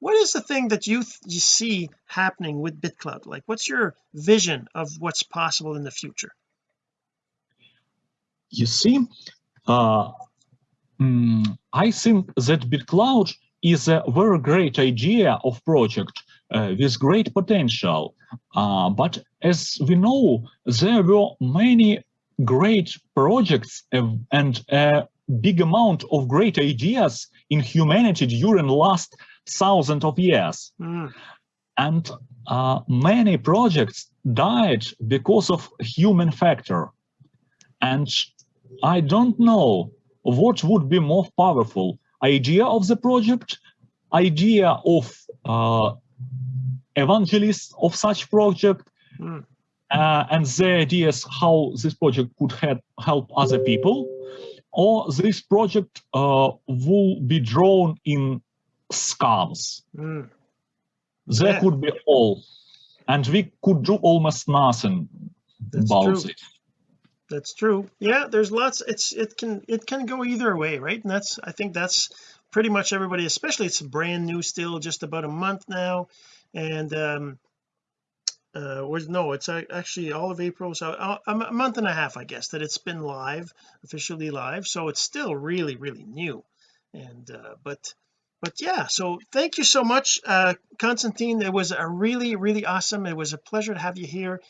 what is the thing that you you see happening with bitcloud like what's your vision of what's possible in the future you see uh, mm, I think that BitCloud is a very great idea of project uh, with great potential. Uh, but as we know, there were many great projects and a big amount of great ideas in humanity during last thousand of years. Mm. And uh, many projects died because of human factor. And I don't know what would be more powerful, idea of the project, idea of uh, evangelists of such project, mm. uh, and the ideas how this project could help, help other people, or this project uh, will be drawn in scams. Mm. There yeah. could be all, and we could do almost nothing That's about true. it that's true yeah there's lots it's it can it can go either way right and that's I think that's pretty much everybody especially it's brand new still just about a month now and um uh was no it's actually all of April so uh, a month and a half I guess that it's been live officially live so it's still really really new and uh but but yeah so thank you so much uh Constantine. It was a really really awesome. It was a pleasure to have you here